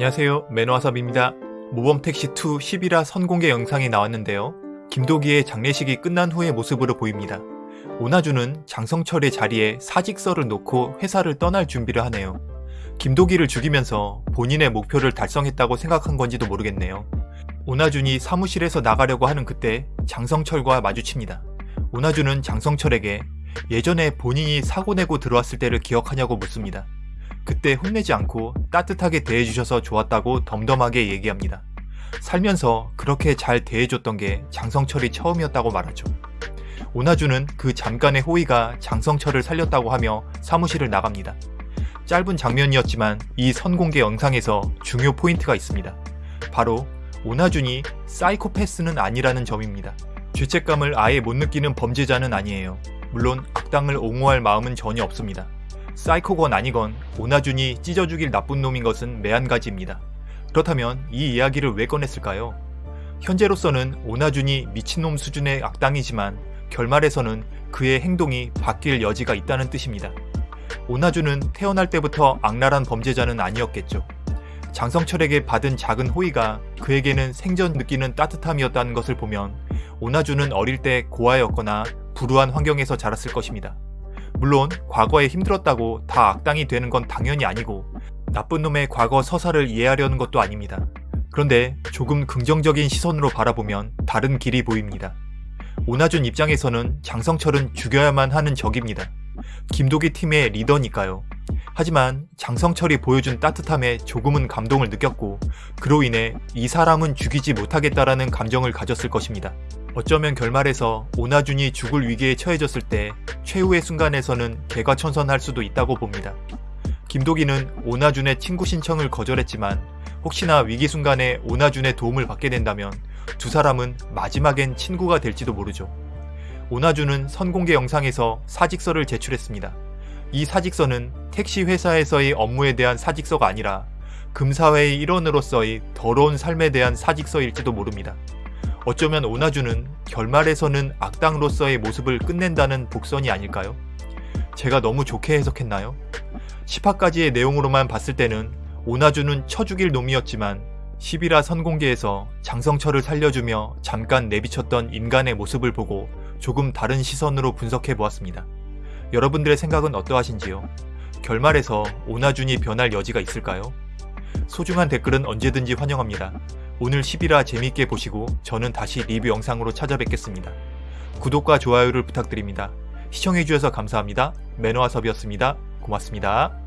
안녕하세요 매너와섭입니다. 모범택시2 11화 선공개 영상이 나왔는데요. 김도기의 장례식이 끝난 후의 모습으로 보입니다. 오나주는 장성철의 자리에 사직서를 놓고 회사를 떠날 준비를 하네요. 김도기를 죽이면서 본인의 목표를 달성했다고 생각한 건지도 모르겠네요. 오나준이 사무실에서 나가려고 하는 그때 장성철과 마주칩니다. 오나준은 장성철에게 예전에 본인이 사고내고 들어왔을 때를 기억하냐고 묻습니다. 그때 혼내지 않고 따뜻하게 대해주셔서 좋았다고 덤덤하게 얘기합니다. 살면서 그렇게 잘 대해줬던 게 장성철이 처음이었다고 말하죠. 오나주는 그 잠깐의 호의가 장성철을 살렸다고 하며 사무실을 나갑니다. 짧은 장면이었지만 이 선공개 영상에서 중요 포인트가 있습니다. 바로 오나준이 사이코패스는 아니라는 점입니다. 죄책감을 아예 못 느끼는 범죄자는 아니에요. 물론 악당을 옹호할 마음은 전혀 없습니다. 사이코건 아니건 오나준이 찢어 죽일 나쁜 놈인 것은 매한가지입니다. 그렇다면 이 이야기를 왜 꺼냈을까요? 현재로서는 오나준이 미친놈 수준의 악당이지만 결말에서는 그의 행동이 바뀔 여지가 있다는 뜻입니다. 오나준은 태어날 때부터 악랄한 범죄자는 아니었겠죠. 장성철에게 받은 작은 호의가 그에게는 생전 느끼는 따뜻함이었다는 것을 보면 오나준은 어릴 때 고아였거나 불우한 환경에서 자랐을 것입니다. 물론 과거에 힘들었다고 다 악당이 되는 건 당연히 아니고 나쁜 놈의 과거 서사를 이해하려는 것도 아닙니다. 그런데 조금 긍정적인 시선으로 바라보면 다른 길이 보입니다. 오나준 입장에서는 장성철은 죽여야만 하는 적입니다. 김도기 팀의 리더니까요. 하지만 장성철이 보여준 따뜻함에 조금은 감동을 느꼈고 그로 인해 이 사람은 죽이지 못하겠다라는 감정을 가졌을 것입니다. 어쩌면 결말에서 오나준이 죽을 위기에 처해졌을 때 최후의 순간에서는 개과천선할 수도 있다고 봅니다. 김도기는 오나준의 친구 신청을 거절했지만 혹시나 위기 순간에 오나준의 도움을 받게 된다면 두 사람은 마지막엔 친구가 될지도 모르죠. 오나준은 선공개 영상에서 사직서를 제출했습니다. 이 사직서는 택시 회사에서의 업무에 대한 사직서가 아니라 금사회의 일원으로서의 더러운 삶에 대한 사직서일지도 모릅니다. 어쩌면 오나주는 결말에서는 악당으로서의 모습을 끝낸다는 복선이 아닐까요? 제가 너무 좋게 해석했나요? 10화까지의 내용으로만 봤을 때는 오나주는 쳐죽일 놈이었지만 11화 선공개에서 장성철을 살려주며 잠깐 내비쳤던 인간의 모습을 보고 조금 다른 시선으로 분석해 보았습니다. 여러분들의 생각은 어떠하신지요? 결말에서 오나준이 변할 여지가 있을까요? 소중한 댓글은 언제든지 환영합니다. 오늘 11화 재미있게 보시고 저는 다시 리뷰 영상으로 찾아뵙겠습니다. 구독과 좋아요를 부탁드립니다. 시청해주셔서 감사합니다. 매너와섭이었습니다. 고맙습니다.